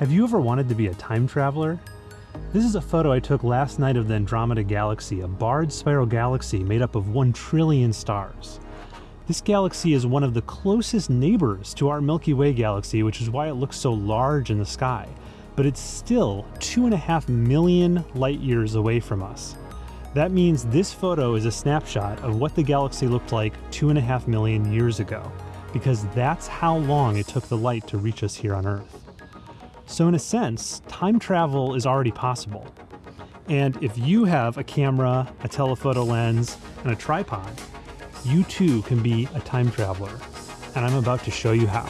Have you ever wanted to be a time traveler? This is a photo I took last night of the Andromeda Galaxy, a barred spiral galaxy made up of 1 trillion stars. This galaxy is one of the closest neighbors to our Milky Way galaxy, which is why it looks so large in the sky. But it's still 2.5 million light years away from us. That means this photo is a snapshot of what the galaxy looked like 2.5 million years ago, because that's how long it took the light to reach us here on Earth. So, in a sense, time travel is already possible. And if you have a camera, a telephoto lens, and a tripod, you too can be a time traveler. And I'm about to show you how.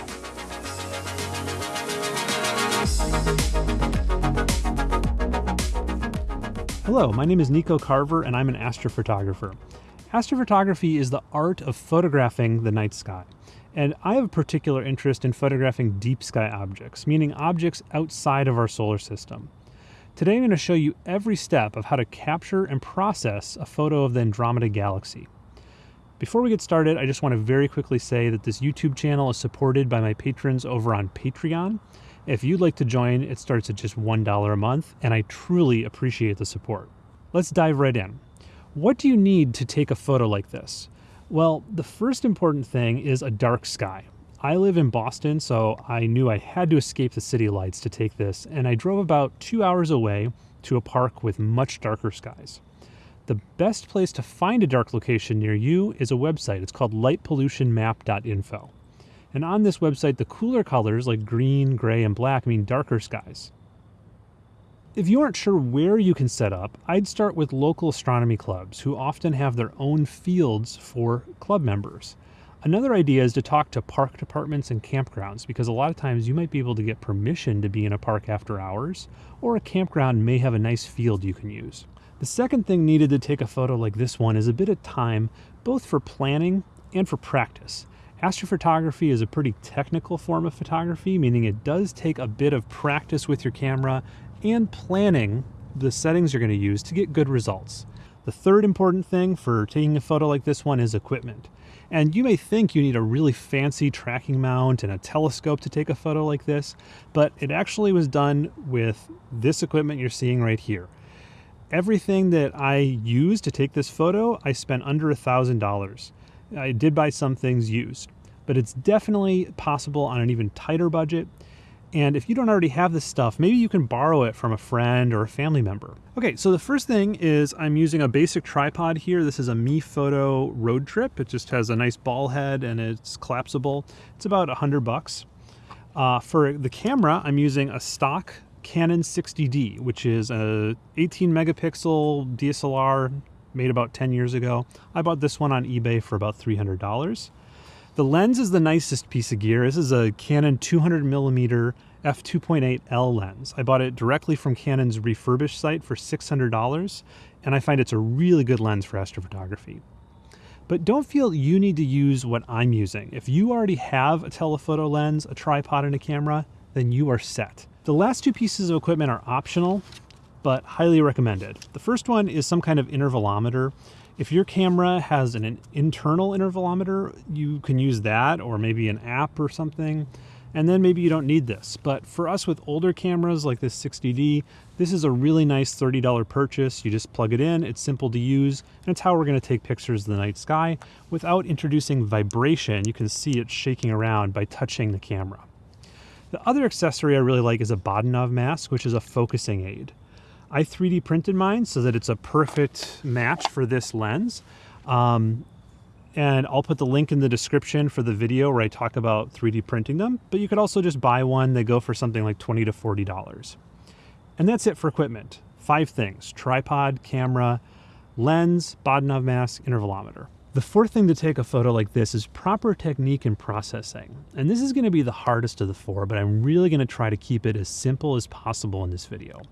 Hello, my name is Nico Carver, and I'm an astrophotographer. Astrophotography is the art of photographing the night sky. And I have a particular interest in photographing deep sky objects, meaning objects outside of our solar system. Today I'm going to show you every step of how to capture and process a photo of the Andromeda Galaxy. Before we get started, I just want to very quickly say that this YouTube channel is supported by my patrons over on Patreon. If you'd like to join, it starts at just $1 a month, and I truly appreciate the support. Let's dive right in. What do you need to take a photo like this? Well, the first important thing is a dark sky. I live in Boston, so I knew I had to escape the city lights to take this, and I drove about two hours away to a park with much darker skies. The best place to find a dark location near you is a website. It's called lightpollutionmap.info. And on this website, the cooler colors like green, gray, and black mean darker skies. If you aren't sure where you can set up, I'd start with local astronomy clubs who often have their own fields for club members. Another idea is to talk to park departments and campgrounds because a lot of times you might be able to get permission to be in a park after hours, or a campground may have a nice field you can use. The second thing needed to take a photo like this one is a bit of time, both for planning and for practice. Astrophotography is a pretty technical form of photography, meaning it does take a bit of practice with your camera and planning the settings you're going to use to get good results. The third important thing for taking a photo like this one is equipment. And you may think you need a really fancy tracking mount and a telescope to take a photo like this, but it actually was done with this equipment you're seeing right here. Everything that I used to take this photo, I spent under a thousand dollars. I did buy some things used, but it's definitely possible on an even tighter budget and if you don't already have this stuff, maybe you can borrow it from a friend or a family member. Okay, so the first thing is I'm using a basic tripod here. This is a MeFOTO RoadTrip. It just has a nice ball head and it's collapsible. It's about a hundred bucks. Uh, for the camera, I'm using a stock Canon 60D, which is a 18 megapixel DSLR made about 10 years ago. I bought this one on eBay for about $300. The lens is the nicest piece of gear. This is a Canon 200 millimeter f2.8 L lens. I bought it directly from Canon's refurbished site for $600, and I find it's a really good lens for astrophotography. But don't feel you need to use what I'm using. If you already have a telephoto lens, a tripod, and a camera, then you are set. The last two pieces of equipment are optional, but highly recommended. The first one is some kind of intervalometer. If your camera has an, internal intervalometer, you can use that or maybe an app or something. And then maybe you don't need this. But for us with older cameras like this 60D, this is a really nice $30 purchase. You just plug it in, it's simple to use, and it's how we're gonna take pictures of the night sky without introducing vibration. You can see it shaking around by touching the camera. The other accessory I really like is a Bahtinov mask, which is a focusing aid. I 3D printed mine so that it's a perfect match for this lens. Um, and I'll put the link in the description for the video where I talk about 3D printing them, but you could also just buy one. They go for something like 20 to $40. And that's it for equipment. Five things, tripod, camera, lens, Bahtinov mask, intervalometer. The fourth thing to take a photo like this is proper technique and processing. And this is gonna be the hardest of the four, but I'm really gonna try to keep it as simple as possible in this video.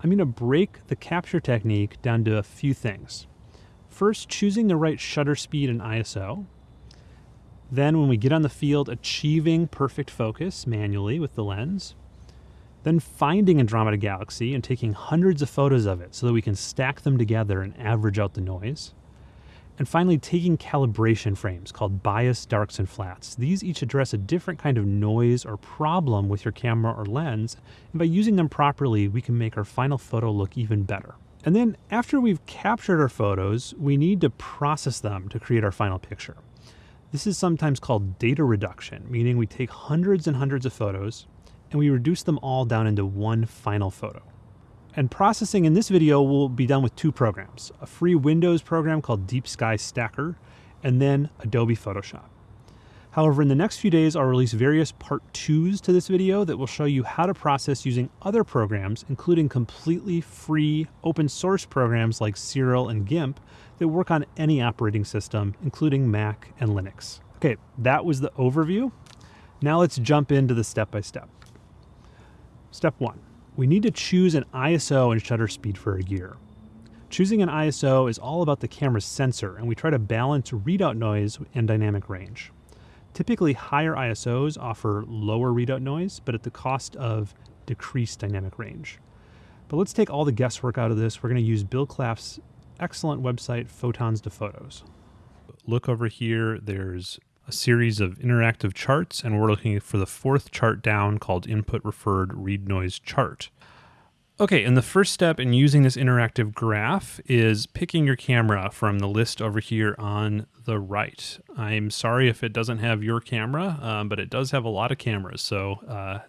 I'm going to break the capture technique down to a few things. First, choosing the right shutter speed and ISO. Then, when we get on the field, achieving perfect focus manually with the lens. Then, finding Andromeda Galaxy and taking hundreds of photos of it so that we can stack them together and average out the noise. And finally, taking calibration frames called bias, darks, and flats. These each address a different kind of noise or problem with your camera or lens, and by using them properly, we can make our final photo look even better. And then after we've captured our photos, we need to process them to create our final picture. This is sometimes called data reduction, meaning we take hundreds and hundreds of photos and we reduce them all down into one final photo. And processing in this video will be done with two programs, a free Windows program called Deep Sky Stacker, and then Adobe Photoshop. However, in the next few days, I'll release various part twos to this video that will show you how to process using other programs, including completely free open source programs like Siril and GIMP that work on any operating system, including Mac and Linux. Okay, that was the overview. Now let's jump into the step-by-step. -step. Step one, we need to choose an ISO and shutter speed for a gear. Choosing an ISO is all about the camera's sensor, and we try to balance readout noise and dynamic range. Typically, higher ISOs offer lower readout noise, but at the cost of decreased dynamic range. But let's take all the guesswork out of this. We're going to use Bill Claff's excellent website, Photons to Photos. Look over here, there's a series of interactive charts, and we're looking for the fourth chart down called Input Referred Read Noise Chart. Okay, and the first step in using this interactive graph is picking your camera from the list over here on the right. I'm sorry if it doesn't have your camera, um, but it does have a lot of cameras, so uh,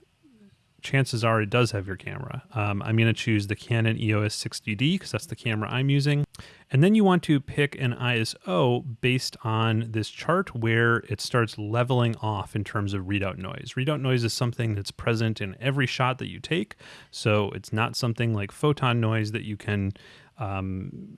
chances are it does have your camera. Um, I'm going to choose the Canon EOS 60D because that's the camera I'm using. And then you want to pick an ISO based on this chart where it starts leveling off in terms of readout noise. Readout noise is something that's present in every shot that you take. So it's not something like photon noise that you can um,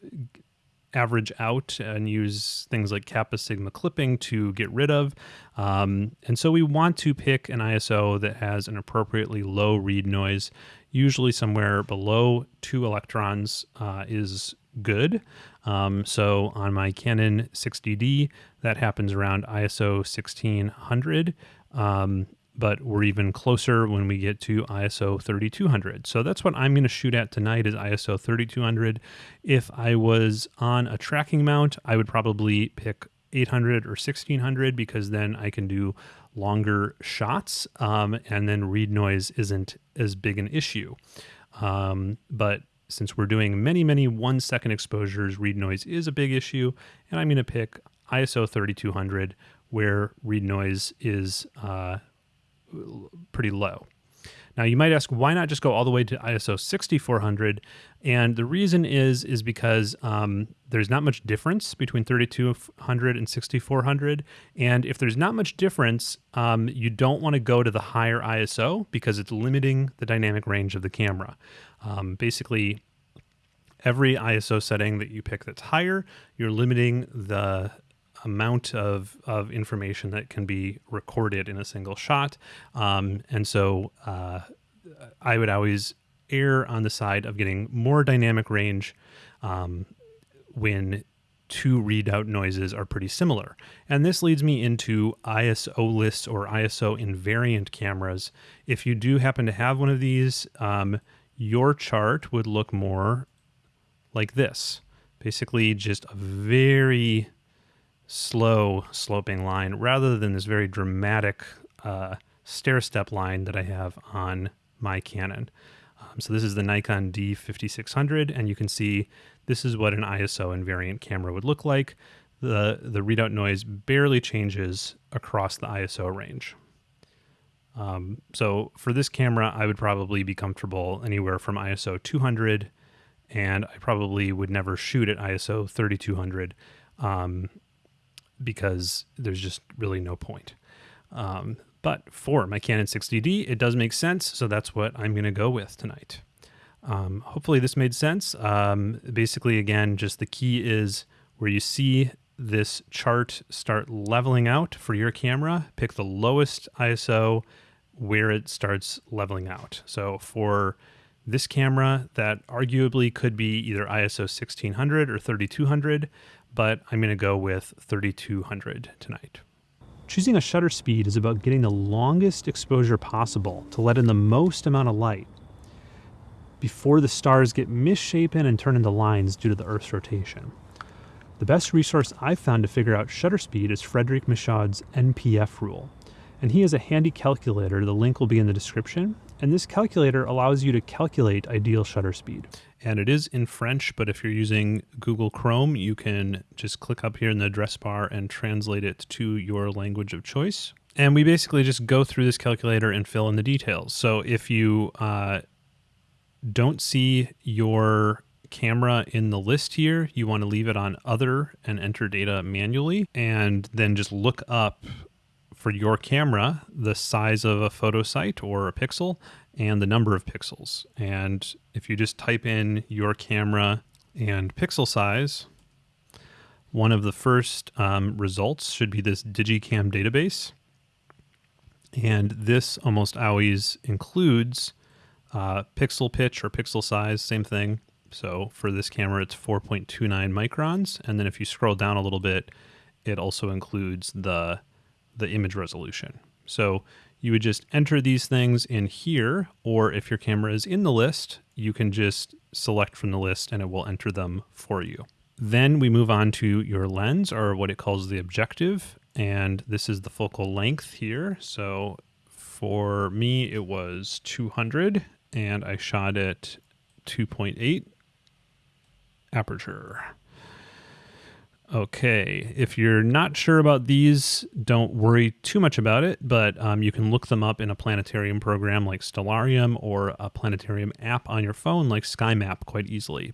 average out and use things like kappa sigma clipping to get rid of. Um, and so we want to pick an ISO that has an appropriately low read noise, usually somewhere below two electrons uh, is good. Um, so on my Canon 60D, that happens around ISO 1600. Um, but we're even closer when we get to ISO 3200. So that's what I'm going to shoot at tonight is ISO 3200. If I was on a tracking mount, I would probably pick 800 or 1600 because then I can do longer shots um, and then read noise isn't as big an issue. Um, but since we're doing many, many one second exposures, read noise is a big issue. And I'm going to pick ISO 3200 where read noise is uh, pretty low. Now you might ask, why not just go all the way to ISO 6400? And the reason is is because um, there's not much difference between 3200 and 6400. And if there's not much difference, um, you don't want to go to the higher ISO because it's limiting the dynamic range of the camera. Um, basically, every ISO setting that you pick that's higher, you're limiting the amount of, of information that can be recorded in a single shot. Um, and so uh, I would always err on the side of getting more dynamic range um, when two readout noises are pretty similar. And this leads me into ISO-less or ISO invariant cameras. If you do happen to have one of these, um, your chart would look more like this. Basically, just a very slow sloping line rather than this very dramatic uh, stair step line that I have on my Canon. Um, so this is the Nikon D5600 and you can see this is what an ISO invariant camera would look like. The, the readout noise barely changes across the ISO range. Um, so for this camera, I would probably be comfortable anywhere from ISO 200 and I probably would never shoot at ISO 3200. Um, because there's just really no point. Um, but for my Canon 60D, it does make sense, so that's what I'm going to go with tonight. Um, hopefully this made sense. Um, basically, again, just the key is where you see this chart start leveling out for your camera, pick the lowest ISO where it starts leveling out. So for this camera, that arguably could be either ISO 1600 or 3200 but I'm going to go with 3200 tonight. Choosing a shutter speed is about getting the longest exposure possible to let in the most amount of light before the stars get misshapen and turn into lines due to the Earth's rotation. The best resource I've found to figure out shutter speed is Frederic Michaud's NPF rule. And he has a handy calculator, the link will be in the description. And this calculator allows you to calculate ideal shutter speed. And it is in French, but if you're using Google Chrome, you can just click up here in the address bar and translate it to your language of choice. And we basically just go through this calculator and fill in the details. So if you uh, don't see your camera in the list here, you want to leave it on other and enter data manually and then just look up for your camera the size of a photo site or a pixel and the number of pixels. And if you just type in your camera and pixel size, one of the first um, results should be this Digicam database. And this almost always includes uh, pixel pitch or pixel size, same thing, so for this camera, it's 4.29 microns. And then if you scroll down a little bit, it also includes the, the image resolution. So you would just enter these things in here, or if your camera is in the list, you can just select from the list and it will enter them for you. Then we move on to your lens or what it calls the objective. And this is the focal length here. So for me, it was 200 and I shot it 2.8 aperture. Okay, if you're not sure about these, don't worry too much about it, but um, you can look them up in a planetarium program like Stellarium or a planetarium app on your phone like SkyMap quite easily.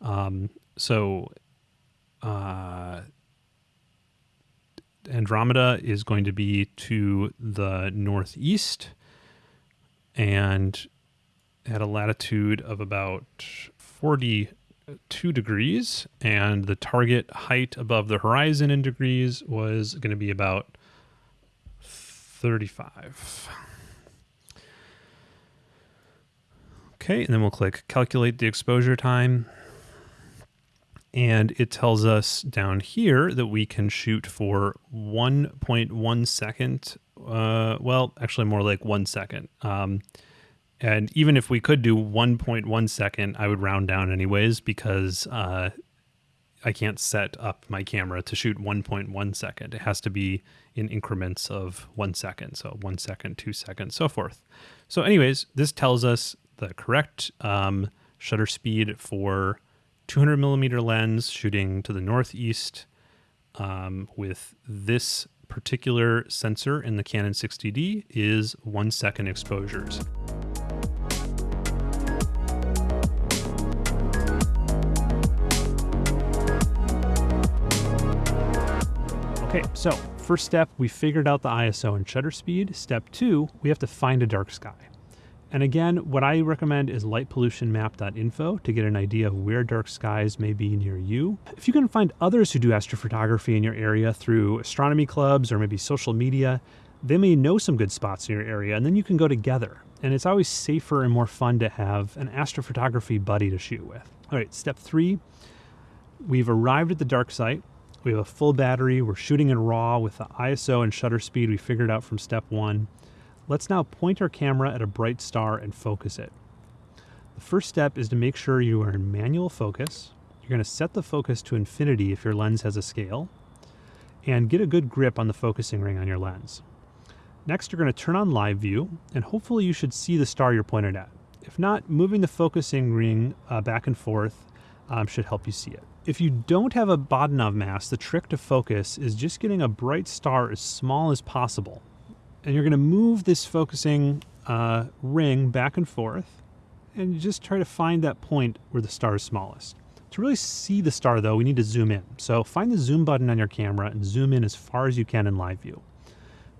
Um, so, uh, Andromeda is going to be to the northeast and at a latitude of about 40 two degrees, and the target height above the horizon in degrees was going to be about 35. Okay, and then we'll click calculate the exposure time. And it tells us down here that we can shoot for 1.1 second. Uh, well, actually more like one second. Um, and even if we could do 1.1 second, I would round down anyways because uh, I can't set up my camera to shoot 1.1 second. It has to be in increments of one second. So one second, two seconds, so forth. So, anyways, this tells us the correct um, shutter speed for 200 millimeter lens shooting to the northeast um, with this particular sensor in the Canon 60D is one second exposures. Okay, so first step, we figured out the ISO and shutter speed. Step two, we have to find a dark sky. And again, what I recommend is lightpollutionmap.info to get an idea of where dark skies may be near you. If you can find others who do astrophotography in your area through astronomy clubs or maybe social media, they may know some good spots in your area and then you can go together. And it's always safer and more fun to have an astrophotography buddy to shoot with. All right, step three, we've arrived at the dark site. We have a full battery. We're shooting in RAW with the ISO and shutter speed we figured out from step one. Let's now point our camera at a bright star and focus it. The first step is to make sure you are in manual focus. You're going to set the focus to infinity if your lens has a scale, and get a good grip on the focusing ring on your lens. Next, you're going to turn on live view, and hopefully you should see the star you're pointed at. If not, moving the focusing ring uh, back and forth um, should help you see it. If you don't have a Bahtinov mask, the trick to focus is just getting a bright star as small as possible. And you're going to move this focusing uh, ring back and forth and just try to find that point where the star is smallest. To really see the star though, we need to zoom in. So find the zoom button on your camera and zoom in as far as you can in live view.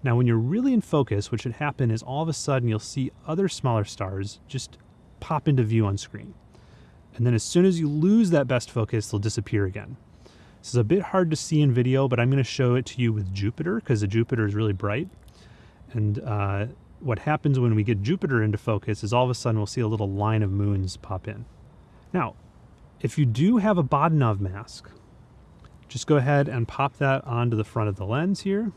Now when you're really in focus, what should happen is all of a sudden you'll see other smaller stars just pop into view on screen. And then as soon as you lose that best focus, they'll disappear again. This is a bit hard to see in video, but I'm going to show it to you with Jupiter because the Jupiter is really bright. And uh, what happens when we get Jupiter into focus is all of a sudden we'll see a little line of moons pop in. Now, if you do have a Bahtinov mask, just go ahead and pop that onto the front of the lens here.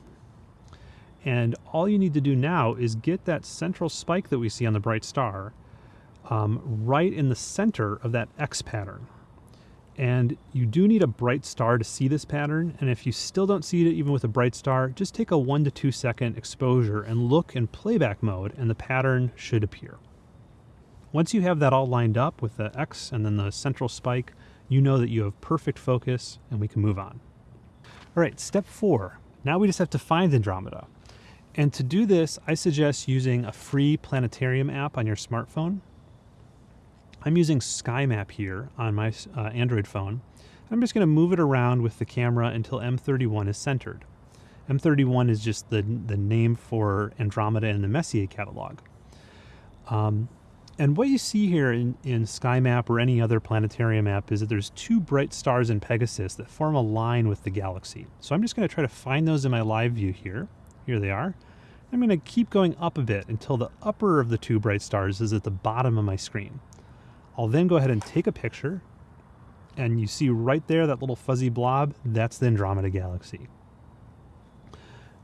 And all you need to do now is get that central spike that we see on the bright star um, right in the center of that X pattern. And you do need a bright star to see this pattern. And if you still don't see it even with a bright star, just take a one to two second exposure and look in playback mode and the pattern should appear. Once you have that all lined up with the X and then the central spike, you know that you have perfect focus and we can move on. All right, step four. Now we just have to find Andromeda. And to do this, I suggest using a free planetarium app on your smartphone. I'm using SkyMap here on my uh, Android phone. I'm just going to move it around with the camera until M31 is centered. M31 is just the, the name for Andromeda in the Messier catalog. Um, and what you see here in, in SkyMap or any other planetarium app is that there's two bright stars in Pegasus that form a line with the galaxy. So I'm just going to try to find those in my live view here. Here they are. I'm going to keep going up a bit until the upper of the two bright stars is at the bottom of my screen. I'll then go ahead and take a picture and you see right there that little fuzzy blob, that's the Andromeda Galaxy.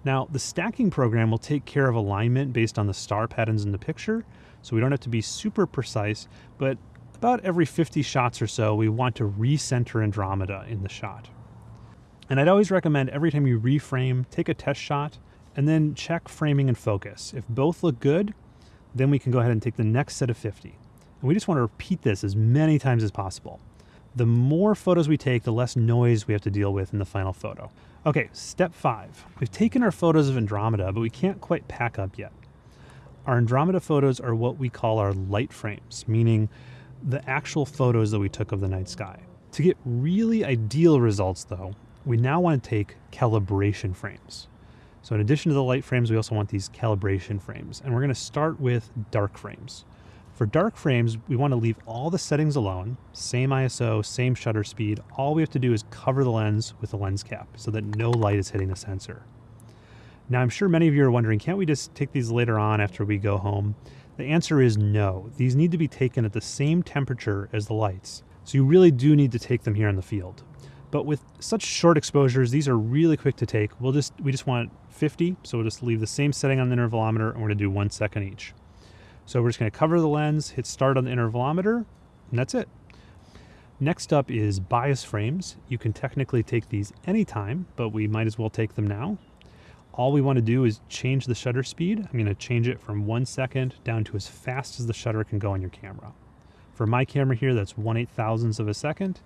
Now, the stacking program will take care of alignment based on the star patterns in the picture, so we don't have to be super precise, but about every 50 shots or so, we want to recenter Andromeda in the shot. And I'd always recommend every time you reframe, take a test shot and then check framing and focus. If both look good, then we can go ahead and take the next set of 50. And we just want to repeat this as many times as possible. The more photos we take, the less noise we have to deal with in the final photo. Okay, step five. We've taken our photos of Andromeda, but we can't quite pack up yet. Our Andromeda photos are what we call our light frames, meaning the actual photos that we took of the night sky. To get really ideal results though, we now want to take calibration frames. So in addition to the light frames, we also want these calibration frames. And we're going to start with dark frames. For dark frames, we want to leave all the settings alone, same ISO, same shutter speed. All we have to do is cover the lens with a lens cap so that no light is hitting the sensor. Now, I'm sure many of you are wondering, can't we just take these later on after we go home? The answer is no. These need to be taken at the same temperature as the lights. So you really do need to take them here in the field. But with such short exposures, these are really quick to take. We'll just we just want 50, so we'll just leave the same setting on the intervalometer and we're gonna do one second each. So we're just gonna cover the lens, hit start on the intervalometer, and that's it. Next up is bias frames. You can technically take these anytime, but we might as well take them now. All we want to do is change the shutter speed. I'm going to change it from one second down to as fast as the shutter can go on your camera. For my camera here, that's 1 8 thousandths of a second.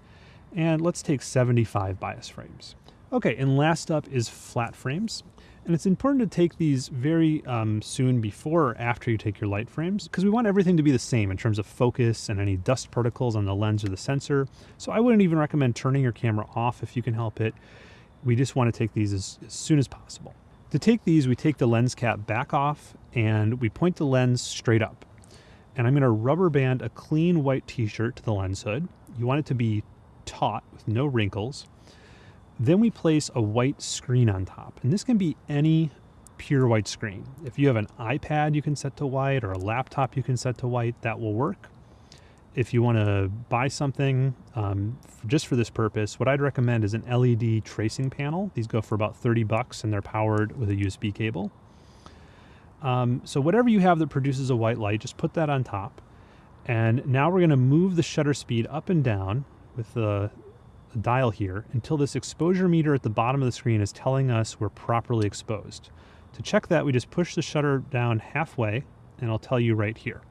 And let's take 75 bias frames. Okay, and last up is flat frames. And it's important to take these very um, soon before or after you take your light frames because we want everything to be the same in terms of focus and any dust particles on the lens or the sensor. So I wouldn't even recommend turning your camera off if you can help it. We just want to take these as, as soon as possible. To take these, we take the lens cap back off and we point the lens straight up. And I'm going to rubber band a clean white t-shirt to the lens hood. You want it to be taut with no wrinkles. Then we place a white screen on top, and this can be any pure white screen. If you have an iPad you can set to white or a laptop you can set to white, that will work. If you want to buy something um, just for this purpose, what I'd recommend is an LED tracing panel. These go for about 30 bucks and they're powered with a USB cable. Um, so whatever you have that produces a white light, just put that on top. And now we're going to move the shutter speed up and down with the, the dial here until this exposure meter at the bottom of the screen is telling us we're properly exposed. To check that, we just push the shutter down halfway and I'll tell you right here.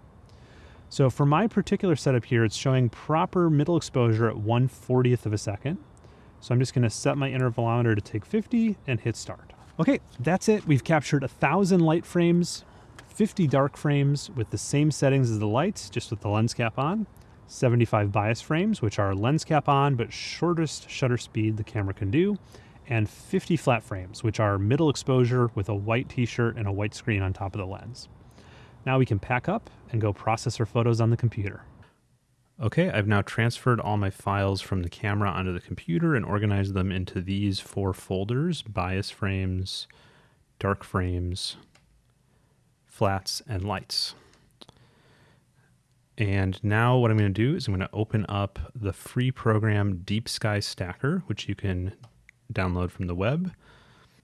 So for my particular setup here, it's showing proper middle exposure at 1 40th of a second. So I'm just gonna set my intervalometer to take 50 and hit start. Okay, that's it. We've captured a thousand light frames, 50 dark frames with the same settings as the lights, just with the lens cap on, 75 bias frames, which are lens cap on, but shortest shutter speed the camera can do, and 50 flat frames, which are middle exposure with a white t-shirt and a white screen on top of the lens. Now we can pack up and go process our photos on the computer. Okay, I've now transferred all my files from the camera onto the computer and organized them into these four folders, bias frames, dark frames, flats, and lights. And now what I'm going to do is I'm going to open up the free program Deep Sky Stacker, which you can download from the web.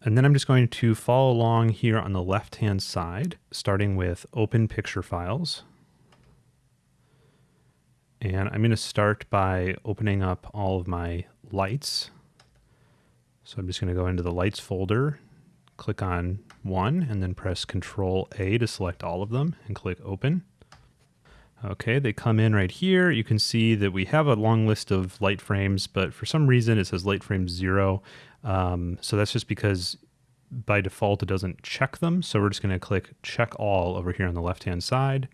And then I'm just going to follow along here on the left-hand side, starting with Open Picture Files. And I'm going to start by opening up all of my lights. So I'm just going to go into the lights folder, click on one, and then press Control A to select all of them and click open. Okay, they come in right here. You can see that we have a long list of light frames, but for some reason it says light frame zero. Um, so that's just because by default it doesn't check them. So we're just going to click check all over here on the left hand side.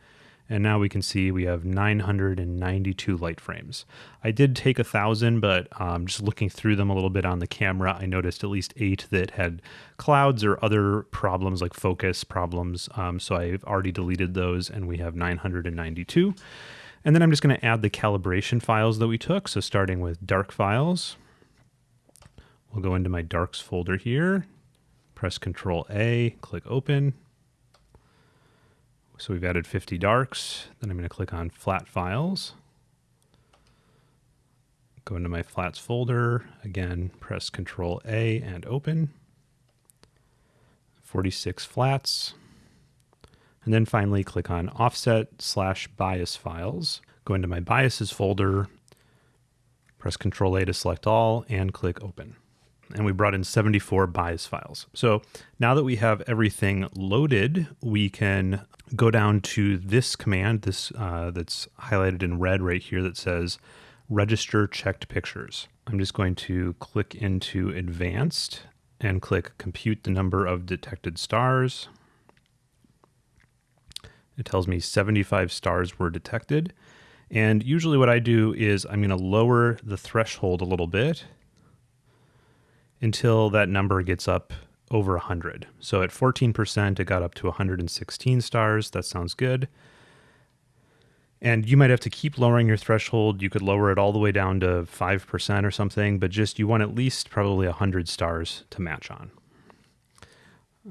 And now we can see we have 992 light frames. I did take a thousand, but um, just looking through them a little bit on the camera, I noticed at least eight that had clouds or other problems like focus problems. Um, so I've already deleted those and we have 992. And then I'm just going to add the calibration files that we took. So starting with dark files, we'll go into my darks folder here, press Control A, click open. So we've added 50 darks. Then I'm going to click on flat files. Go into my flats folder. Again, press Control A and open. 46 flats. And then finally click on offset slash bias files. Go into my biases folder, press Control A to select all and click open and we brought in 74 bias files. So now that we have everything loaded, we can go down to this command, this uh, that's highlighted in red right here that says register checked pictures. I'm just going to click into advanced and click compute the number of detected stars. It tells me 75 stars were detected. And usually what I do is I'm going to lower the threshold a little bit until that number gets up over 100. So at 14%, it got up to 116 stars. That sounds good. And you might have to keep lowering your threshold. You could lower it all the way down to 5% or something, but just you want at least probably 100 stars to match on.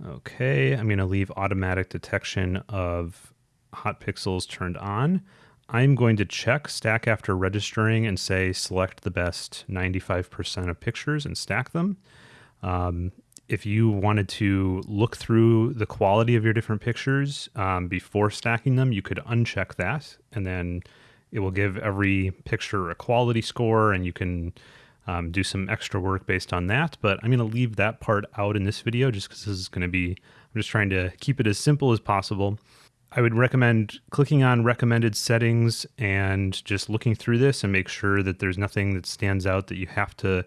Okay, I'm going to leave automatic detection of hot pixels turned on. I'm going to check stack after registering and say select the best 95% of pictures and stack them. Um, if you wanted to look through the quality of your different pictures um, before stacking them, you could uncheck that and then it will give every picture a quality score and you can um, do some extra work based on that. But I'm going to leave that part out in this video just because this is going to be, I'm just trying to keep it as simple as possible. I would recommend clicking on recommended settings and just looking through this and make sure that there's nothing that stands out that you have to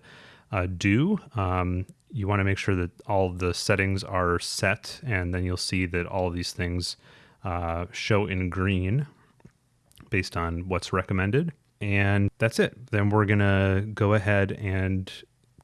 uh, do. Um, you want to make sure that all the settings are set and then you'll see that all of these things uh, show in green based on what's recommended. And that's it. Then we're going to go ahead and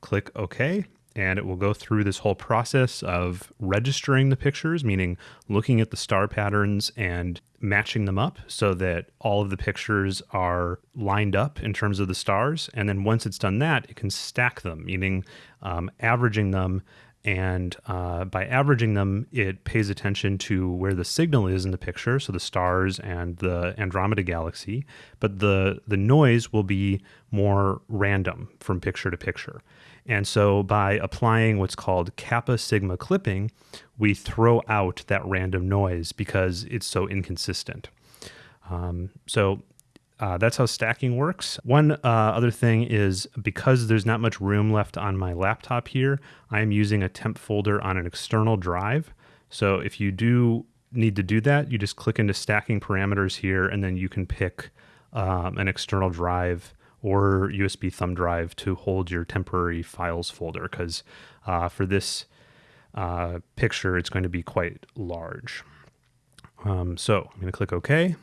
click OK and it will go through this whole process of registering the pictures, meaning looking at the star patterns and matching them up so that all of the pictures are lined up in terms of the stars. And then once it's done that, it can stack them, meaning um, averaging them. And uh, by averaging them, it pays attention to where the signal is in the picture, so the stars and the Andromeda galaxy. But the the noise will be more random from picture to picture. And so by applying what's called kappa sigma clipping, we throw out that random noise because it's so inconsistent. Um, so uh, that's how stacking works. One uh, other thing is because there's not much room left on my laptop here, I am using a temp folder on an external drive. So if you do need to do that, you just click into stacking parameters here and then you can pick um, an external drive or USB thumb drive to hold your temporary files folder because uh, for this uh, picture, it's going to be quite large. Um, so I'm going to click OK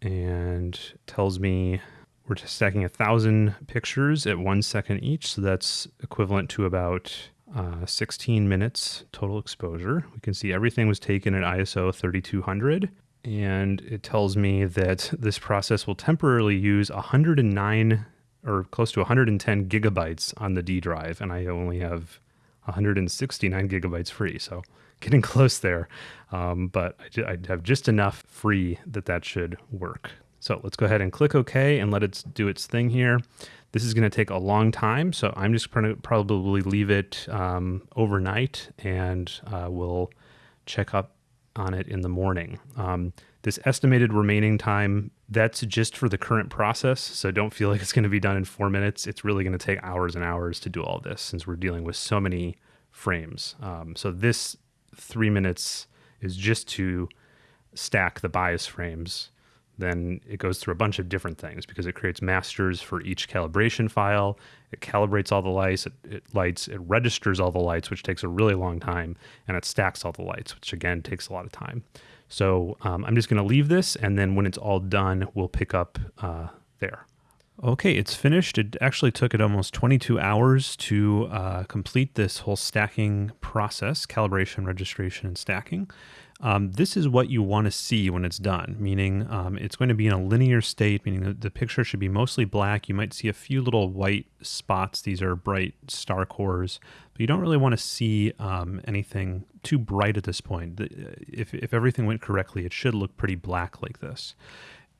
and tells me we're stacking a thousand pictures at one second each. So that's equivalent to about uh, 16 minutes total exposure. We can see everything was taken at ISO 3200 and it tells me that this process will temporarily use 109 or close to 110 gigabytes on the D drive, and I only have 169 gigabytes free, so getting close there. Um, but I, I have just enough free that that should work. So let's go ahead and click OK and let it do its thing here. This is going to take a long time, so I'm just going to probably leave it um, overnight and uh, we'll check up on it in the morning. Um, This estimated remaining time, that's just for the current process. So don't feel like it's going to be done in four minutes. It's really going to take hours and hours to do all this since we're dealing with so many frames. Um, so this three minutes is just to stack the bias frames. Then it goes through a bunch of different things because it creates masters for each calibration file. It calibrates all the lights, it, it lights, it registers all the lights, which takes a really long time, and it stacks all the lights, which again takes a lot of time. So um, I'm just going to leave this, and then when it's all done, we'll pick up uh, there. Okay, it's finished. It actually took it almost 22 hours to uh, complete this whole stacking process, calibration, registration, and stacking. Um, this is what you want to see when it's done, meaning um, it's going to be in a linear state, meaning the, the picture should be mostly black. You might see a few little white spots. These are bright star cores, but you don't really want to see um, anything too bright at this point. If, if everything went correctly, it should look pretty black like this.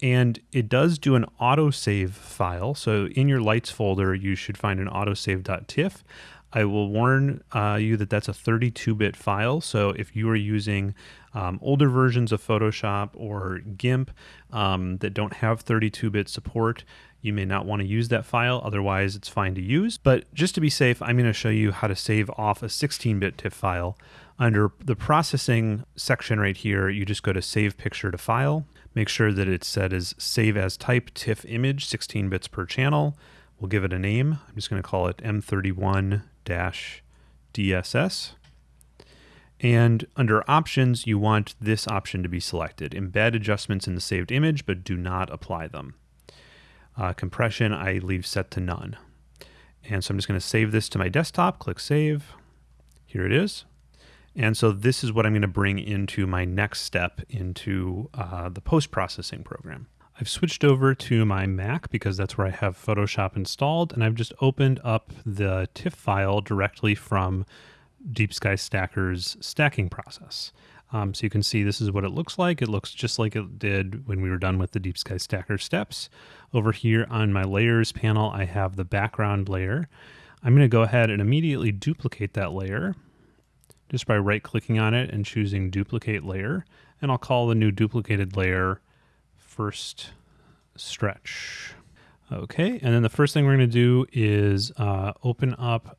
And it does do an autosave file. So in your lights folder, you should find an autosave.tiff. I will warn uh, you that that's a 32 bit file. So if you are using um, older versions of Photoshop or GIMP um, that don't have 32 bit support, you may not want to use that file. Otherwise, it's fine to use. But just to be safe, I'm going to show you how to save off a 16 bit TIFF file. Under the processing section right here, you just go to Save Picture to File. Make sure that it's set as Save as Type TIFF Image, 16 bits per channel. We'll give it a name. I'm just going to call it M31 DSS. And under options, you want this option to be selected. Embed adjustments in the saved image, but do not apply them. Uh, compression, I leave set to none. And so I'm just going to save this to my desktop, click save. Here it is. And so this is what I'm going to bring into my next step into uh, the post-processing program. I've switched over to my Mac because that's where I have Photoshop installed, and I've just opened up the TIFF file directly from Deep Sky Stacker's stacking process. Um, so you can see this is what it looks like. It looks just like it did when we were done with the Deep Sky Stacker steps. Over here on my layers panel, I have the background layer. I'm going to go ahead and immediately duplicate that layer just by right clicking on it and choosing duplicate layer. And I'll call the new duplicated layer first stretch. Okay, and then the first thing we're going to do is uh, open up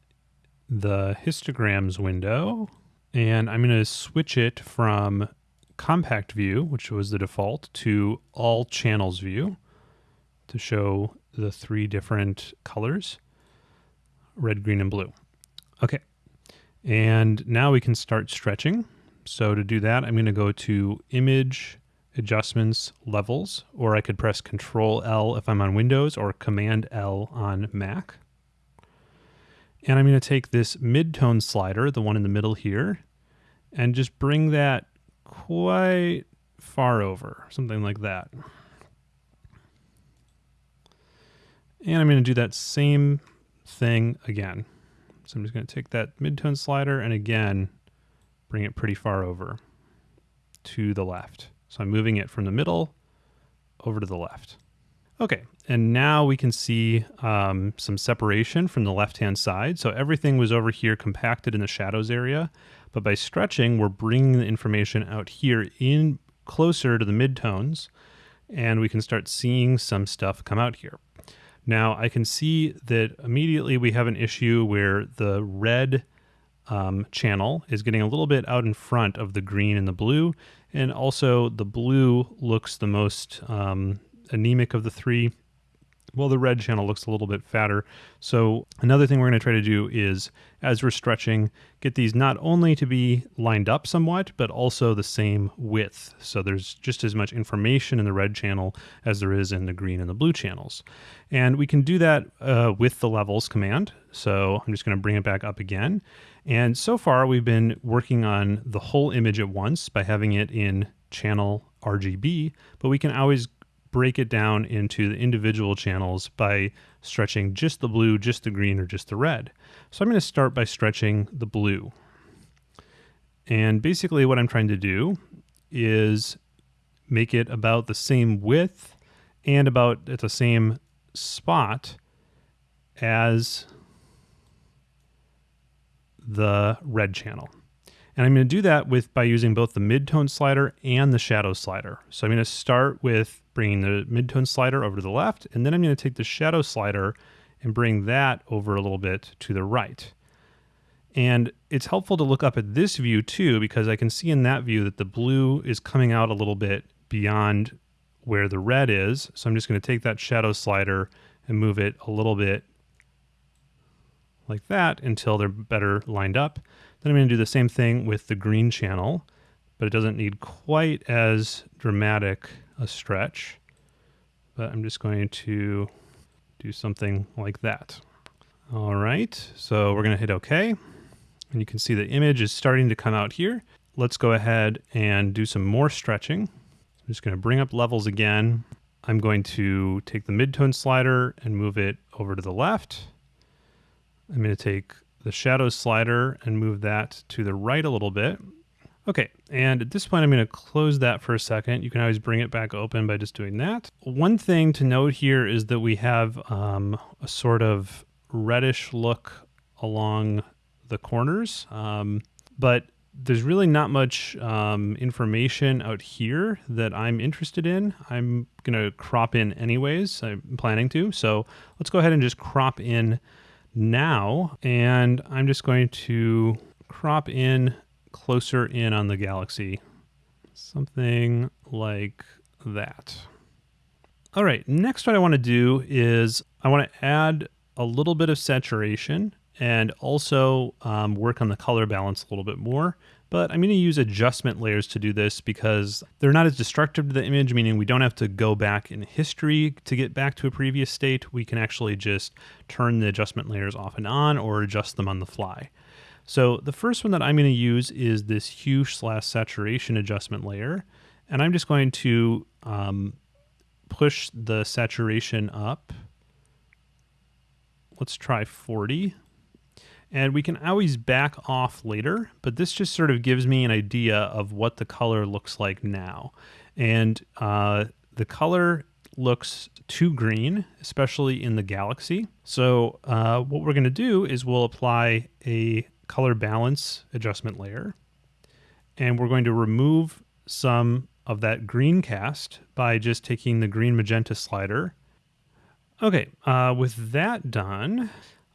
the histograms window, and I'm going to switch it from compact view, which was the default, to all channels view to show the three different colors, red, green, and blue. Okay, and now we can start stretching. So to do that, I'm going to go to Image, adjustments levels, or I could press Control L if I'm on Windows or Command L on Mac. And I'm going to take this mid-tone slider, the one in the middle here, and just bring that quite far over, something like that. And I'm going to do that same thing again. So I'm just going to take that mid-tone slider and again, bring it pretty far over to the left. So I'm moving it from the middle over to the left. Okay, and now we can see um, some separation from the left-hand side. So everything was over here compacted in the shadows area, but by stretching, we're bringing the information out here in closer to the midtones, and we can start seeing some stuff come out here. Now I can see that immediately we have an issue where the red um, channel is getting a little bit out in front of the green and the blue. And also the blue looks the most um, anemic of the three. Well, the red channel looks a little bit fatter. So another thing we're going to try to do is, as we're stretching, get these not only to be lined up somewhat, but also the same width. So there's just as much information in the red channel as there is in the green and the blue channels. And we can do that uh, with the levels command. So I'm just going to bring it back up again. And so far, we've been working on the whole image at once by having it in channel RGB, but we can always break it down into the individual channels by stretching just the blue, just the green, or just the red. So I'm going to start by stretching the blue. And basically what I'm trying to do is make it about the same width and about at the same spot as the red channel. And I'm going to do that with by using both the midtone slider and the shadow slider. So I'm going to start with bringing the midtone slider over to the left, and then I'm going to take the shadow slider and bring that over a little bit to the right. And it's helpful to look up at this view too, because I can see in that view that the blue is coming out a little bit beyond where the red is. So I'm just going to take that shadow slider and move it a little bit like that until they're better lined up. Then I'm going to do the same thing with the green channel, but it doesn't need quite as dramatic a stretch. But I'm just going to do something like that. All right, so we're going to hit OK. And you can see the image is starting to come out here. Let's go ahead and do some more stretching. I'm just going to bring up levels again. I'm going to take the midtone slider and move it over to the left. I'm going to take the shadow slider and move that to the right a little bit. Okay, and at this point I'm going to close that for a second. You can always bring it back open by just doing that. One thing to note here is that we have um, a sort of reddish look along the corners, um, but there's really not much um, information out here that I'm interested in. I'm going to crop in anyways. I'm planning to. So let's go ahead and just crop in now. And I'm just going to crop in closer in on the galaxy. Something like that. All right, next what I want to do is I want to add a little bit of saturation and also um, work on the color balance a little bit more. But I'm going to use adjustment layers to do this because they're not as destructive to the image, meaning we don't have to go back in history to get back to a previous state. We can actually just turn the adjustment layers off and on or adjust them on the fly. So the first one that I'm going to use is this hue slash saturation adjustment layer. And I'm just going to um, push the saturation up. Let's try 40. And we can always back off later, but this just sort of gives me an idea of what the color looks like now. And uh, the color looks too green, especially in the galaxy. So uh, what we're going to do is we'll apply a color balance adjustment layer, and we're going to remove some of that green cast by just taking the green magenta slider. Okay, uh, with that done,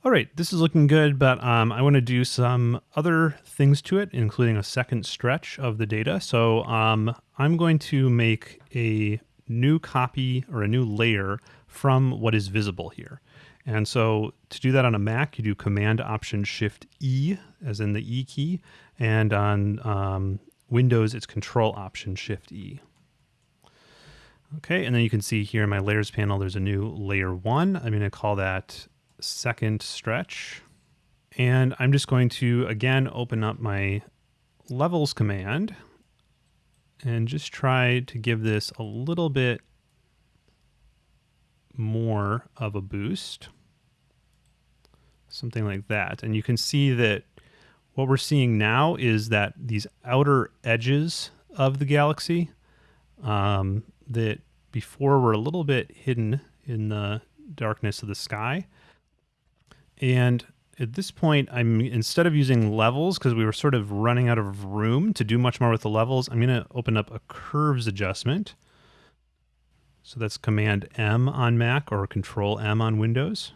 all right, this is looking good, but um, I want to do some other things to it, including a second stretch of the data. So um, I'm going to make a new copy or a new layer from what is visible here. And so to do that on a Mac, you do Command Option Shift E, as in the E key, and on um, Windows, it's Control Option Shift E. Okay, and then you can see here in my layers panel, there's a new layer one. I'm going to call that second stretch. And I'm just going to, again, open up my levels command and just try to give this a little bit more of a boost. Something like that. And you can see that what we're seeing now is that these outer edges of the galaxy um, that before were a little bit hidden in the darkness of the sky and at this point, I'm instead of using levels, because we were sort of running out of room to do much more with the levels, I'm going to open up a curves adjustment. So that's Command M on Mac or Control M on Windows.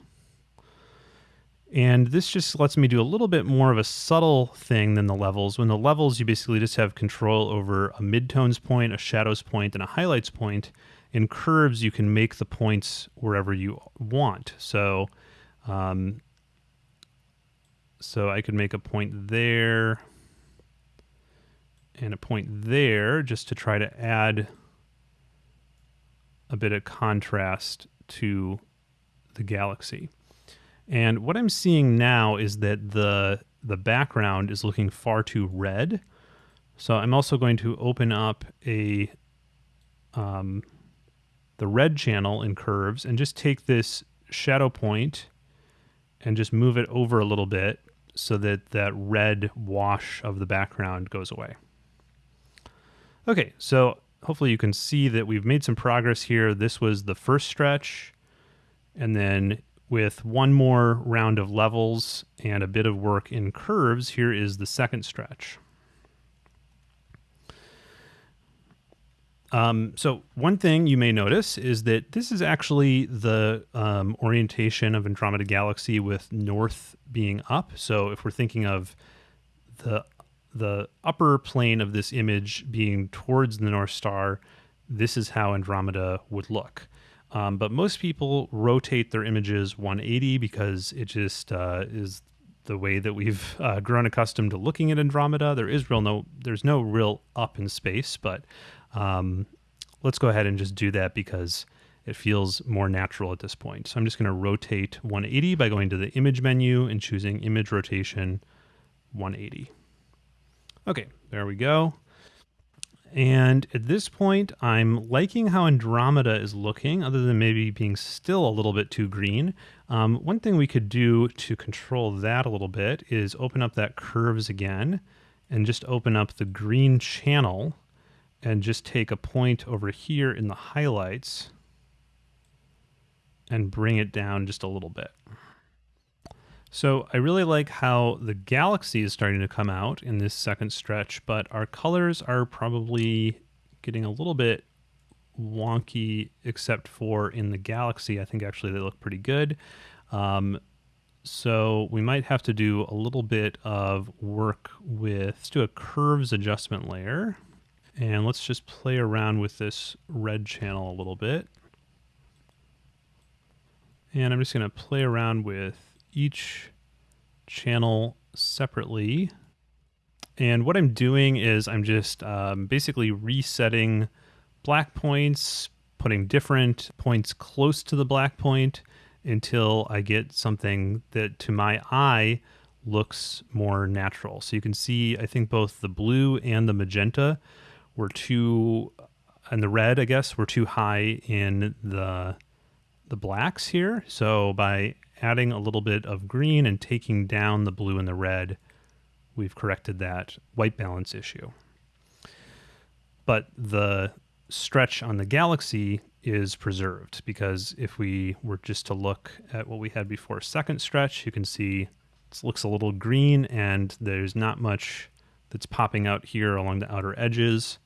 And this just lets me do a little bit more of a subtle thing than the levels. When the levels, you basically just have control over a midtones point, a shadows point, and a highlights point. In curves, you can make the points wherever you want. So um, so I could make a point there and a point there just to try to add a bit of contrast to the galaxy. And what I'm seeing now is that the the background is looking far too red. So I'm also going to open up a um, the red channel in curves and just take this shadow point and just move it over a little bit so that that red wash of the background goes away. Okay, so hopefully you can see that we've made some progress here. This was the first stretch, and then with one more round of levels and a bit of work in curves, here is the second stretch. Um, so one thing you may notice is that this is actually the um, orientation of Andromeda Galaxy with north being up. So if we're thinking of the the upper plane of this image being towards the North Star, this is how Andromeda would look. Um, but most people rotate their images 180 because it just uh, is the way that we've uh, grown accustomed to looking at Andromeda. There is real no there's no real up in space, but um, let's go ahead and just do that because it feels more natural at this point. So I'm just going to rotate 180 by going to the image menu and choosing image rotation 180. Okay, there we go. And at this point, I'm liking how Andromeda is looking, other than maybe being still a little bit too green. Um, one thing we could do to control that a little bit is open up that curves again and just open up the green channel and just take a point over here in the highlights and bring it down just a little bit. So I really like how the galaxy is starting to come out in this second stretch, but our colors are probably getting a little bit wonky, except for in the galaxy. I think actually they look pretty good. Um, so we might have to do a little bit of work with, let's do a curves adjustment layer. And let's just play around with this red channel a little bit. And I'm just going to play around with each channel separately. And what I'm doing is I'm just um, basically resetting black points, putting different points close to the black point until I get something that to my eye looks more natural. So you can see, I think both the blue and the magenta were too, and the red, I guess, were too high in the the blacks here. So by adding a little bit of green and taking down the blue and the red, we've corrected that white balance issue. But the stretch on the galaxy is preserved because if we were just to look at what we had before second stretch, you can see it looks a little green and there's not much that's popping out here along the outer edges.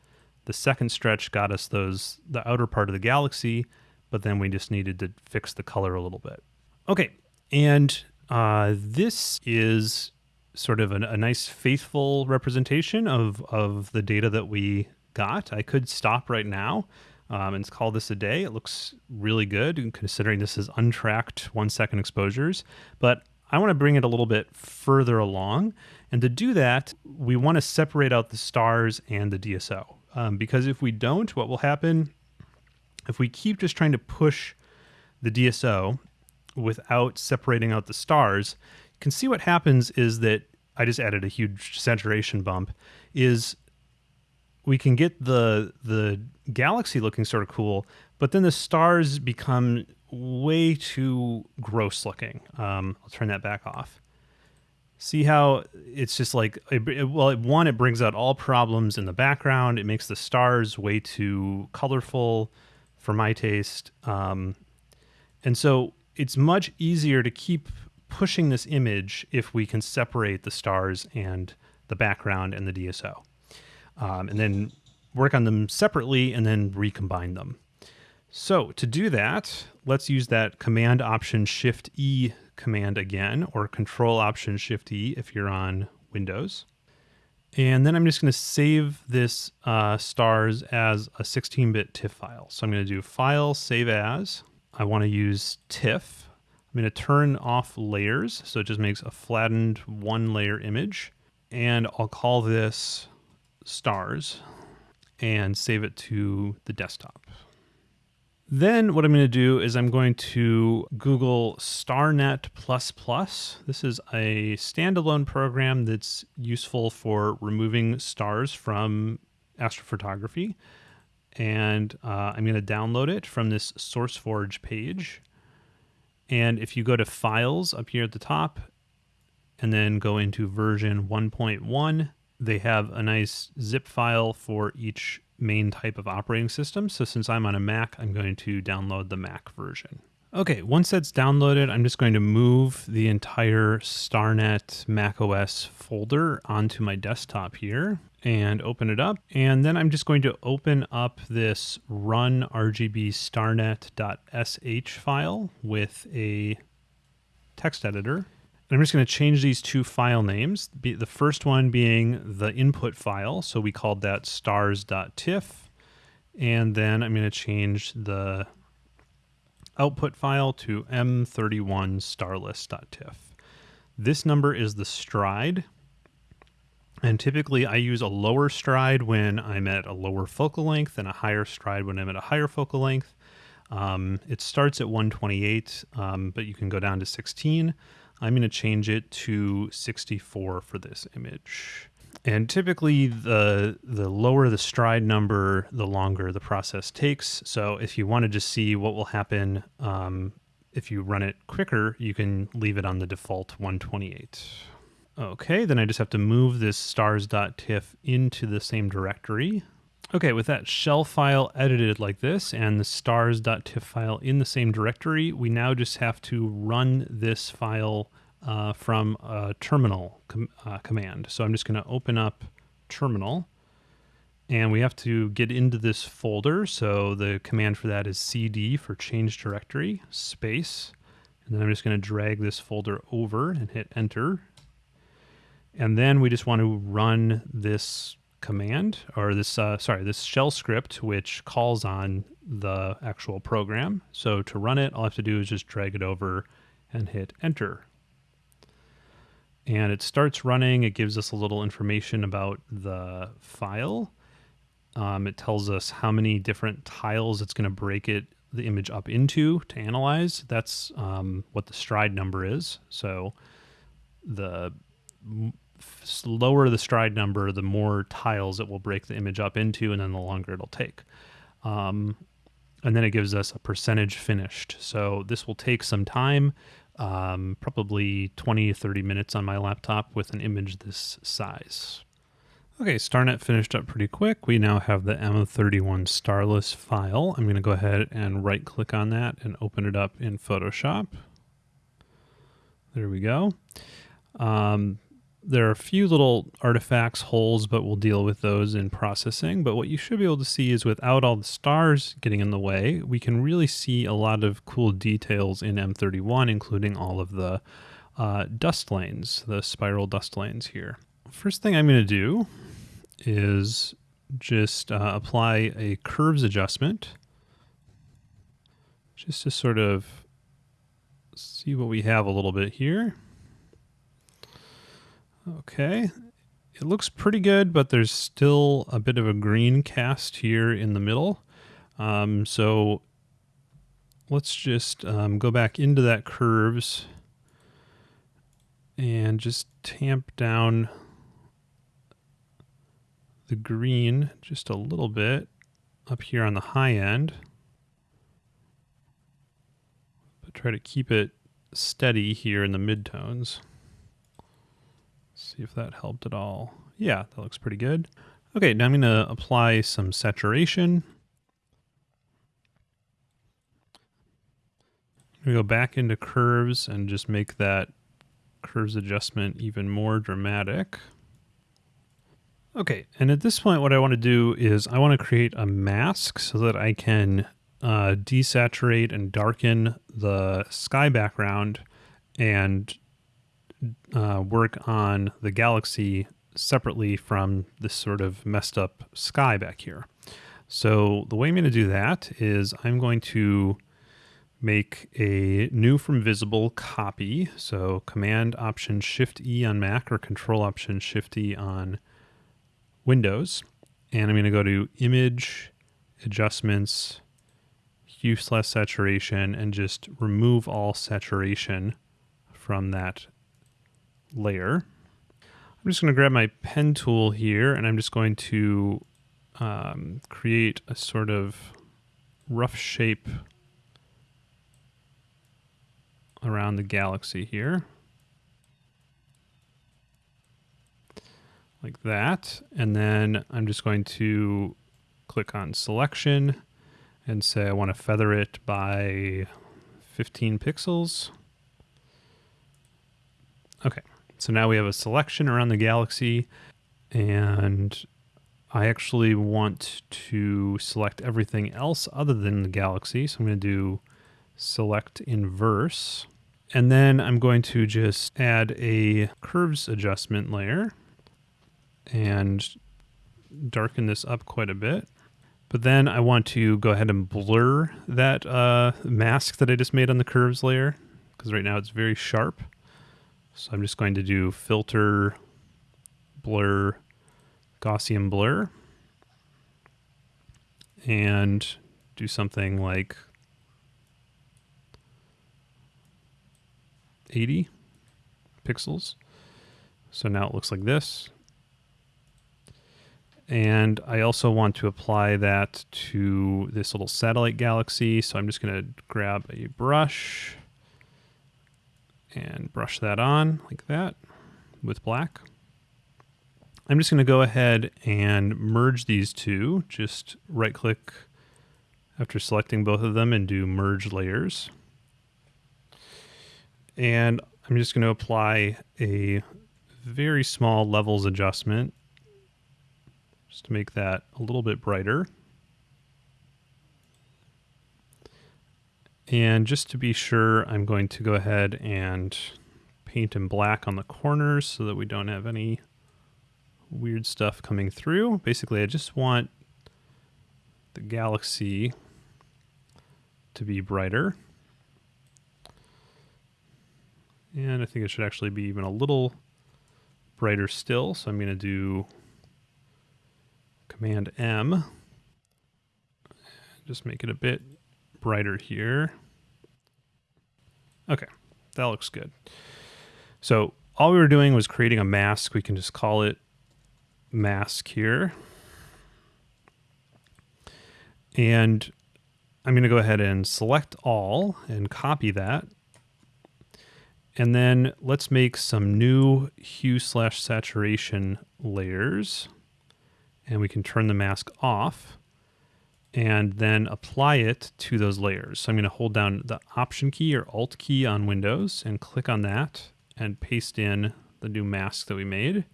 The second stretch got us those the outer part of the galaxy, but then we just needed to fix the color a little bit. Okay, and uh, this is sort of a, a nice faithful representation of of the data that we got. I could stop right now um, and call this a day. It looks really good considering this is untracked one second exposures, but I want to bring it a little bit further along. And to do that, we want to separate out the stars and the DSO. Um, because if we don't, what will happen if we keep just trying to push the DSO without separating out the stars, you can see what happens is that I just added a huge saturation bump is we can get the the galaxy looking sort of cool, but then the stars become way too gross looking. Um, I'll turn that back off. See how it's just like, it, it, well, one, it brings out all problems in the background. It makes the stars way too colorful for my taste. Um, and so it's much easier to keep pushing this image if we can separate the stars and the background and the DSO. Um, and then work on them separately and then recombine them. So to do that, let's use that Command Option Shift E command again, or Control Option Shift E if you're on Windows. And then I'm just going to save this uh, stars as a 16-bit TIFF file. So I'm going to do File, Save As. I want to use TIFF. I'm going to turn off layers, so it just makes a flattened one-layer image. And I'll call this stars and save it to the desktop. Then what I'm going to do is I'm going to Google StarNet++. This is a standalone program that's useful for removing stars from astrophotography. And uh, I'm going to download it from this SourceForge page. And if you go to Files up here at the top, and then go into version 1.1, they have a nice zip file for each main type of operating system. So since I'm on a Mac, I'm going to download the Mac version Okay, once that's downloaded, I'm just going to move the entire StarNet macOS folder onto my desktop here and open it up. And then I'm just going to open up this run RGB starnet.sh file with a text editor. I'm just going to change these two file names. The first one being the input file. So we called that stars.tiff. And then I'm going to change the output file to m31 starless.tiff. This number is the stride. And typically I use a lower stride when I'm at a lower focal length and a higher stride when I'm at a higher focal length. Um, it starts at 128, um, but you can go down to 16. I'm going to change it to 64 for this image. And typically, the the lower the stride number, the longer the process takes. So if you wanted to just see what will happen um, if you run it quicker, you can leave it on the default 128. Okay, then I just have to move this stars.tiff into the same directory. Okay, with that shell file edited like this and the stars.tiff file in the same directory, we now just have to run this file uh, from a terminal com uh, command. So I'm just going to open up terminal and we have to get into this folder. So the command for that is cd for change directory space. And then I'm just going to drag this folder over and hit enter. And then we just want to run this command or this, uh, sorry, this shell script, which calls on the actual program. So to run it, all I have to do is just drag it over and hit enter and it starts running. It gives us a little information about the file. Um, it tells us how many different tiles it's going to break it the image up into to analyze. That's um, what the stride number is. So the lower the stride number, the more tiles it will break the image up into, and then the longer it'll take. Um, and then it gives us a percentage finished. So this will take some time um, probably 20 30 minutes on my laptop with an image this size. Okay, StarNet finished up pretty quick. We now have the M31 Starless file. I'm going to go ahead and right click on that and open it up in Photoshop. There we go. Um, there are a few little artifacts, holes, but we'll deal with those in processing. But what you should be able to see is without all the stars getting in the way, we can really see a lot of cool details in M31, including all of the uh, dust lanes, the spiral dust lanes here. First thing I'm going to do is just uh, apply a curves adjustment just to sort of see what we have a little bit here. Okay. It looks pretty good, but there's still a bit of a green cast here in the middle. Um, so let's just um, go back into that curves and just tamp down the green just a little bit up here on the high end. But try to keep it steady here in the midtones. See if that helped at all. Yeah, that looks pretty good. Okay, now I'm going to apply some saturation. To go back into curves and just make that curves adjustment even more dramatic. Okay, and at this point what I want to do is I want to create a mask so that I can uh, desaturate and darken the sky background and uh, work on the galaxy separately from this sort of messed up sky back here. So the way I'm going to do that is I'm going to make a new from visible copy. So Command Option Shift E on Mac or Control Option Shift E on Windows. And I'm going to go to Image, Adjustments, Hue slash Saturation, and just remove all saturation from that layer. I'm just going to grab my pen tool here and I'm just going to um, create a sort of rough shape around the galaxy here. Like that. And then I'm just going to click on selection and say I want to feather it by 15 pixels. Okay, so now we have a selection around the galaxy and I actually want to select everything else other than the galaxy. So I'm going to do select inverse. And then I'm going to just add a curves adjustment layer and darken this up quite a bit. But then I want to go ahead and blur that uh, mask that I just made on the curves layer because right now it's very sharp. So I'm just going to do filter, blur, Gaussian blur and do something like 80 pixels. So now it looks like this. And I also want to apply that to this little satellite galaxy. So I'm just going to grab a brush and brush that on like that with black. I'm just going to go ahead and merge these two. Just right click after selecting both of them and do merge layers. And I'm just going to apply a very small levels adjustment just to make that a little bit brighter. And just to be sure, I'm going to go ahead and paint in black on the corners so that we don't have any weird stuff coming through. Basically, I just want the galaxy to be brighter. And I think it should actually be even a little brighter still. So I'm going to do Command M. Just make it a bit brighter here. Okay, that looks good. So all we were doing was creating a mask. We can just call it mask here. And I'm going to go ahead and select all and copy that. And then let's make some new hue slash saturation layers. And we can turn the mask off and then apply it to those layers. So I'm going to hold down the Option key or Alt key on Windows and click on that and paste in the new mask that we made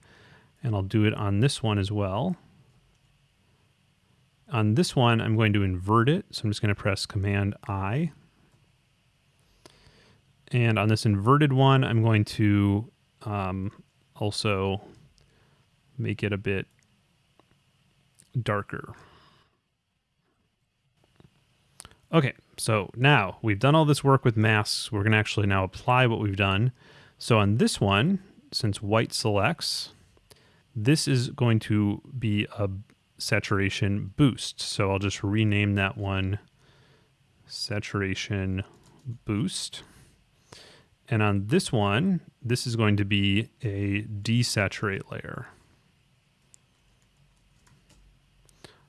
and I'll do it on this one as well. On this one, I'm going to invert it. So I'm just going to press Command I. And on this inverted one, I'm going to um, also make it a bit darker. Okay, so now we've done all this work with masks. We're going to actually now apply what we've done. So on this one, since white selects, this is going to be a saturation boost. So I'll just rename that one saturation boost. And on this one, this is going to be a desaturate layer.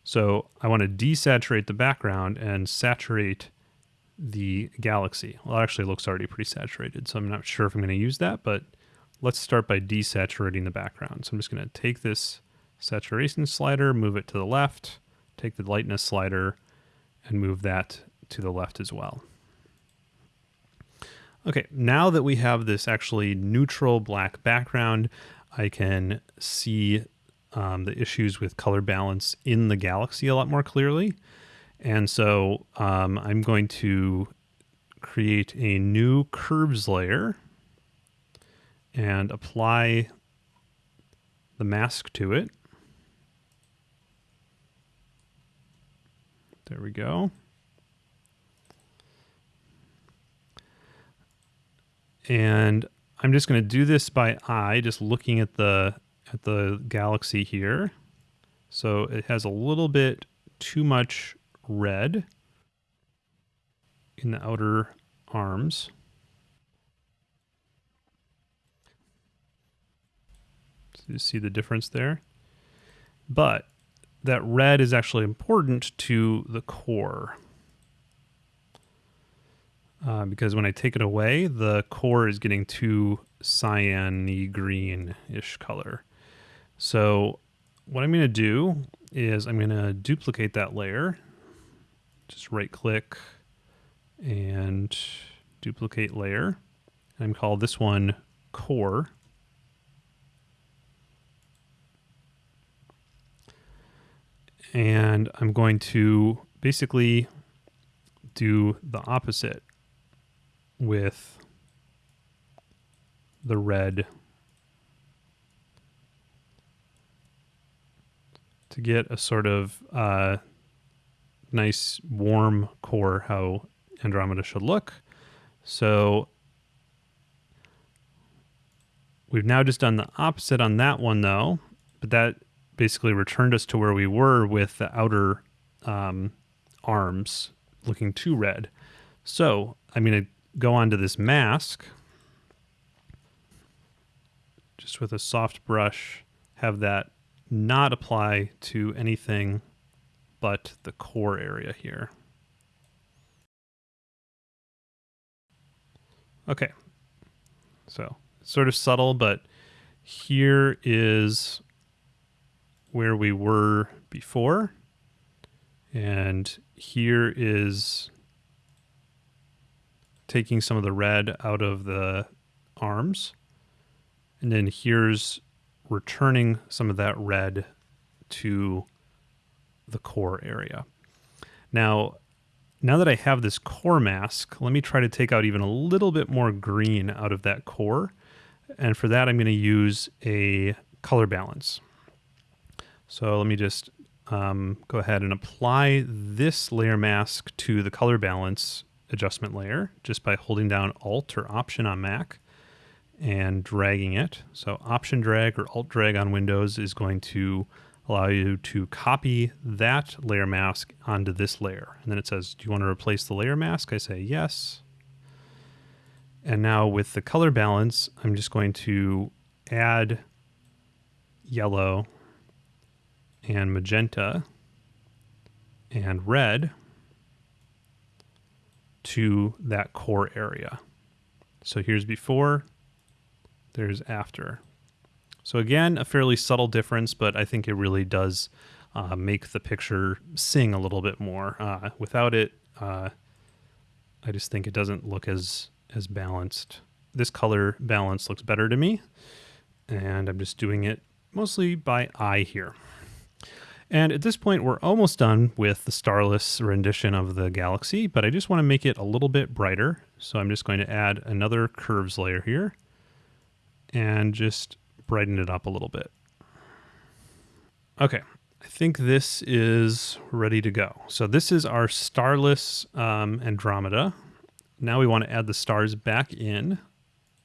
So I want to desaturate the background and saturate the galaxy. Well, it actually looks already pretty saturated, so I'm not sure if I'm going to use that, but let's start by desaturating the background. So I'm just going to take this saturation slider, move it to the left, take the lightness slider, and move that to the left as well. Okay, now that we have this actually neutral black background, I can see um, the issues with color balance in the galaxy a lot more clearly. And so um, I'm going to create a new curves layer and apply the mask to it. There we go. And I'm just going to do this by eye, just looking at the at the galaxy here. So it has a little bit too much red in the outer arms. You see the difference there? But that red is actually important to the core. Uh, because when I take it away, the core is getting too cyan green-ish color. So what I'm going to do is I'm going to duplicate that layer. Just right click and duplicate layer. I'm call this one core. And I'm going to basically do the opposite with the red to get a sort of uh, nice warm core how Andromeda should look. So we've now just done the opposite on that one though, but that basically returned us to where we were with the outer um, arms looking too red. So I'm going to go onto this mask just with a soft brush, have that not apply to anything but the core area here. Okay, so sort of subtle, but here is where we were before. And here is taking some of the red out of the arms. And then here's returning some of that red to the core area. Now, now that I have this core mask, let me try to take out even a little bit more green out of that core. And for that, I'm going to use a color balance. So let me just um, go ahead and apply this layer mask to the color balance adjustment layer just by holding down Alt or Option on Mac and dragging it. So Option drag or Alt drag on Windows is going to allow you to copy that layer mask onto this layer. And then it says, do you want to replace the layer mask? I say yes. And now with the color balance, I'm just going to add yellow and magenta and red to that core area. So here's before, there's after. So again, a fairly subtle difference, but I think it really does uh, make the picture sing a little bit more. Uh, without it, uh, I just think it doesn't look as as balanced. This color balance looks better to me, and I'm just doing it mostly by eye here. And at this point, we're almost done with the starless rendition of the galaxy, but I just want to make it a little bit brighter. So I'm just going to add another curves layer here and just brighten it up a little bit. Okay, I think this is ready to go. So this is our starless um, Andromeda. Now we want to add the stars back in.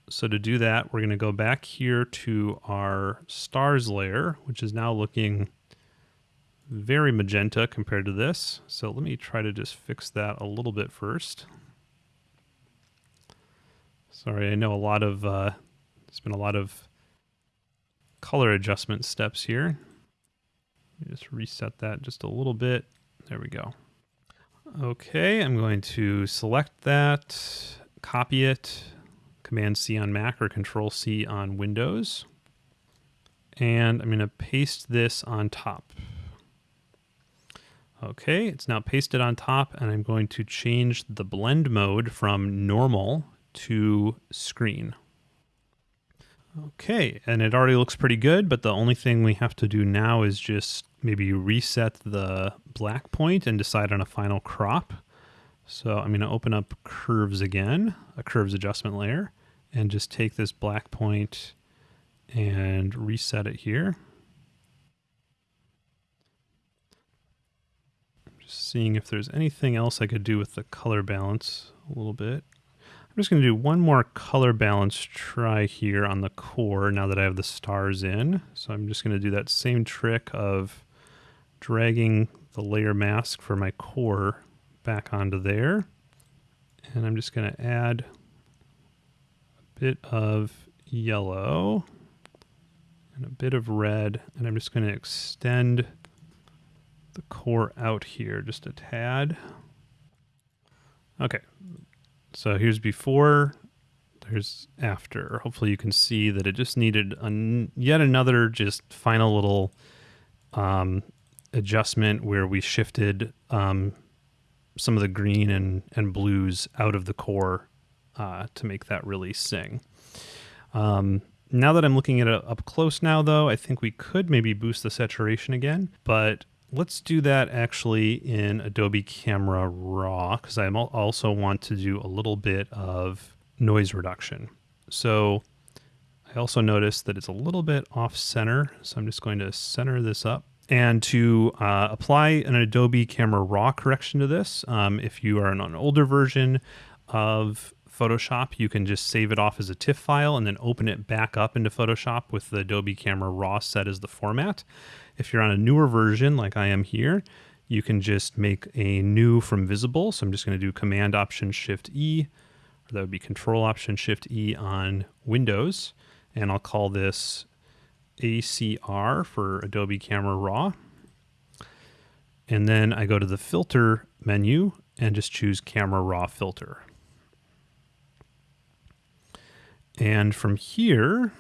So to do that, we're going to go back here to our stars layer, which is now looking very magenta compared to this. So let me try to just fix that a little bit first. Sorry, I know a lot of, uh, there's been a lot of color adjustment steps here. Just reset that just a little bit. There we go. Okay, I'm going to select that, copy it, Command C on Mac or Control C on Windows. And I'm going to paste this on top. Okay, it's now pasted on top and I'm going to change the blend mode from normal to screen. Okay, and it already looks pretty good, but the only thing we have to do now is just maybe reset the black point and decide on a final crop. So I'm going to open up curves again, a curves adjustment layer, and just take this black point and reset it here. Just seeing if there's anything else I could do with the color balance a little bit. I'm just going to do one more color balance try here on the core now that I have the stars in. So I'm just going to do that same trick of dragging the layer mask for my core back onto there. And I'm just going to add a bit of yellow and a bit of red. And I'm just going to extend the core out here just a tad. Okay, so here's before, there's after. Hopefully you can see that it just needed an, yet another just final little um, adjustment where we shifted um, some of the green and, and blues out of the core uh, to make that really sing. Um, now that I'm looking at it up close now, though, I think we could maybe boost the saturation again, but let's do that actually in Adobe Camera Raw because I also want to do a little bit of noise reduction. So I also noticed that it's a little bit off center, so I'm just going to center this up. And to uh, apply an Adobe Camera Raw correction to this, um, if you are on an older version of Photoshop, you can just save it off as a TIFF file and then open it back up into Photoshop with the Adobe Camera Raw set as the format. If you're on a newer version like I am here, you can just make a new from visible. So I'm just going to do Command Option Shift E, or that would be Control Option Shift E on Windows. And I'll call this ACR for Adobe Camera Raw. And then I go to the filter menu and just choose Camera Raw Filter. And from here,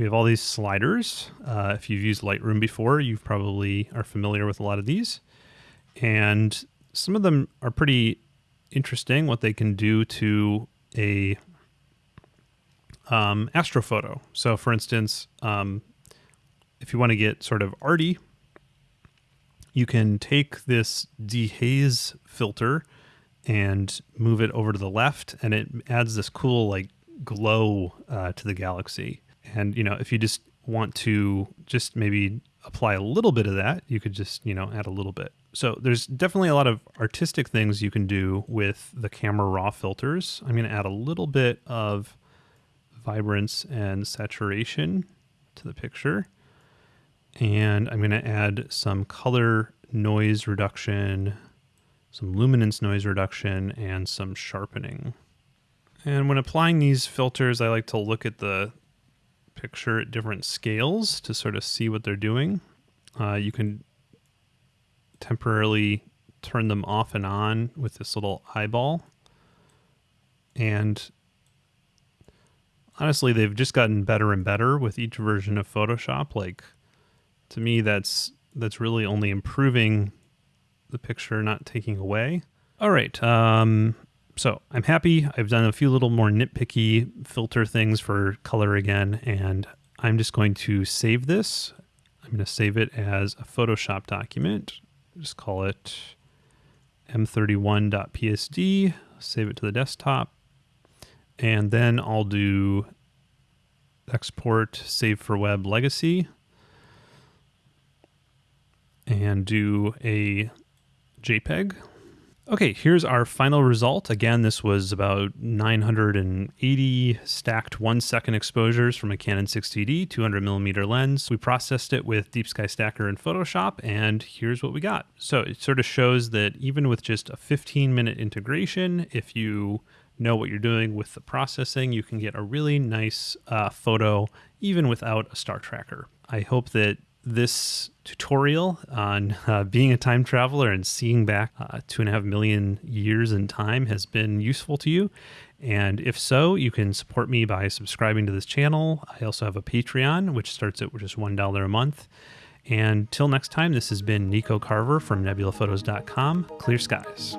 we have all these sliders. Uh, if you've used Lightroom before, you probably are familiar with a lot of these. And some of them are pretty interesting, what they can do to a um, astrophoto. So for instance, um, if you want to get sort of arty, you can take this dehaze filter and move it over to the left and it adds this cool like glow uh, to the galaxy. And, you know, if you just want to just maybe apply a little bit of that, you could just, you know, add a little bit. So there's definitely a lot of artistic things you can do with the camera raw filters. I'm going to add a little bit of vibrance and saturation to the picture. And I'm going to add some color noise reduction, some luminance noise reduction, and some sharpening. And when applying these filters, I like to look at the picture at different scales to sort of see what they're doing. Uh, you can temporarily turn them off and on with this little eyeball. And honestly, they've just gotten better and better with each version of Photoshop. Like to me, that's that's really only improving the picture, not taking away. All right. Um, so I'm happy. I've done a few little more nitpicky filter things for color again, and I'm just going to save this. I'm going to save it as a Photoshop document. Just call it m31.psd, save it to the desktop, and then I'll do export save for web legacy and do a JPEG Okay, here's our final result. Again, this was about 980 stacked one second exposures from a Canon 60D 200 millimeter lens. We processed it with Deep Sky Stacker in Photoshop, and here's what we got. So it sort of shows that even with just a 15 minute integration, if you know what you're doing with the processing, you can get a really nice uh, photo even without a star tracker. I hope that this tutorial on uh, being a time traveler and seeing back uh, two and a half million years in time has been useful to you. And if so, you can support me by subscribing to this channel. I also have a Patreon, which starts at just $1 a month. And till next time, this has been Nico Carver from nebulaphotos.com. Clear skies.